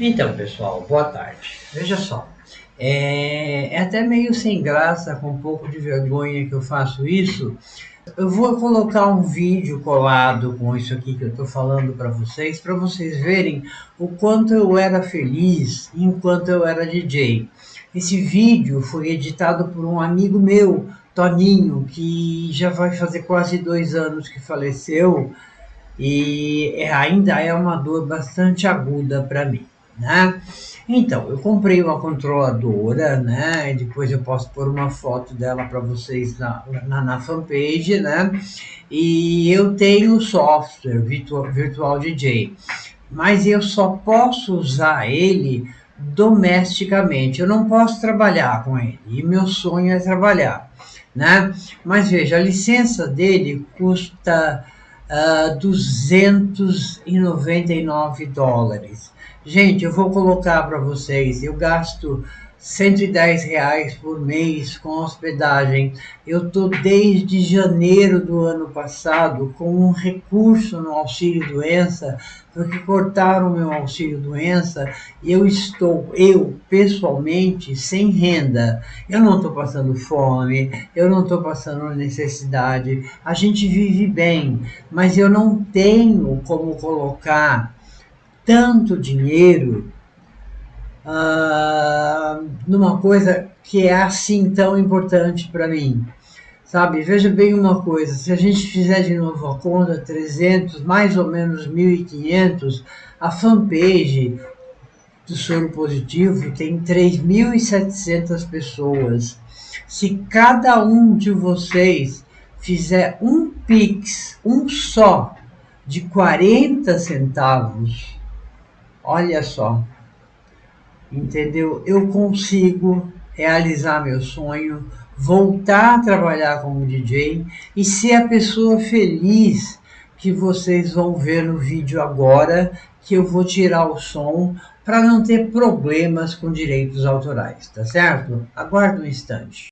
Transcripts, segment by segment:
Então, pessoal, boa tarde. Veja só, é, é, até meio sem graça, com um pouco de vergonha que eu faço isso. Eu vou colocar um vídeo colado com isso aqui que eu estou falando para vocês, para vocês verem o quanto eu era feliz enquanto eu era DJ. Esse vídeo foi editado por um amigo meu, Toninho, que já vai fazer quase dois anos que faleceu e é, ainda é uma dor bastante aguda para mim né? Então, eu comprei uma controladora, né? Depois eu posso pôr uma foto dela para vocês na, na, na, fanpage, né? E eu tenho software Virtual, Virtual DJ, mas eu só posso usar ele domesticamente. Eu não posso trabalhar com ele. E meu sonho é trabalhar, né? Mas veja, a licença dele custa uh, ah, 299 dólares. Gente, eu vou colocar para vocês, eu gasto 110 reais por mês com hospedagem. Eu estou desde janeiro do ano passado com um recurso no auxílio doença, porque cortaram meu auxílio doença e eu estou, eu pessoalmente, sem renda. Eu não estou passando fome, eu não estou passando necessidade. A gente vive bem, mas eu não tenho como colocar tanto dinheiro ah, numa coisa que é assim tão importante para mim. Sabe, veja bem uma coisa, se a gente fizer de novo a conta, 300, mais ou menos 1.500, a fanpage do soro positivo tem 3.700 pessoas. Se cada um de vocês fizer um Pix, um só, de 40 centavos, Olha só, entendeu? Eu consigo realizar meu sonho, voltar a trabalhar como DJ e ser a pessoa feliz que vocês vão ver no vídeo agora, que eu vou tirar o som para não ter problemas com direitos autorais, tá certo? Aguarde um instante.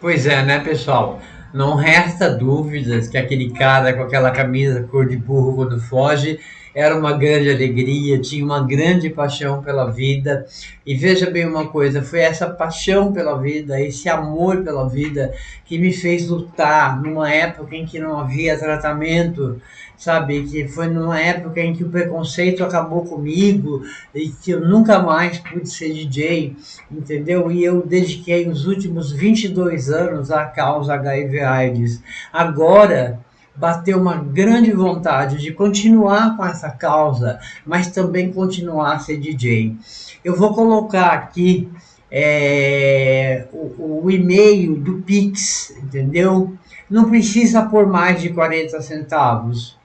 Pois é, né, pessoal? Não resta dúvidas que aquele cara com aquela camisa cor de burro quando foge era uma grande alegria, tinha uma grande paixão pela vida. E veja bem uma coisa, foi essa paixão pela vida, esse amor pela vida que me fez lutar numa época em que não havia tratamento, sabe? Que foi numa época em que o preconceito acabou comigo e que eu nunca mais pude ser DJ, entendeu? E eu dediquei os últimos 22 anos à causa HIV/AIDS. Agora, bateu uma grande vontade de continuar com essa causa, mas também continuar a ser DJ. Eu vou colocar aqui é, o, o e-mail do Pix, entendeu? Não precisa por mais de 40 centavos,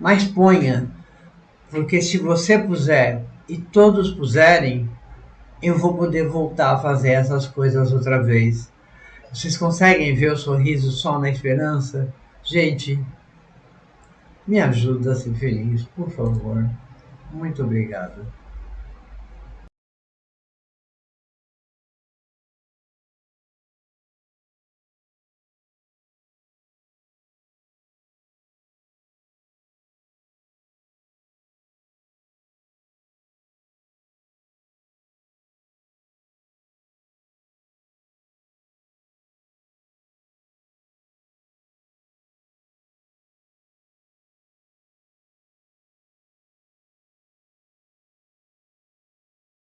mas ponha, porque se você puser e todos puserem, eu vou poder voltar a fazer essas coisas outra vez. Vocês conseguem ver o sorriso só na esperança? Gente, me ajuda a ser feliz, por favor. Muito obrigado.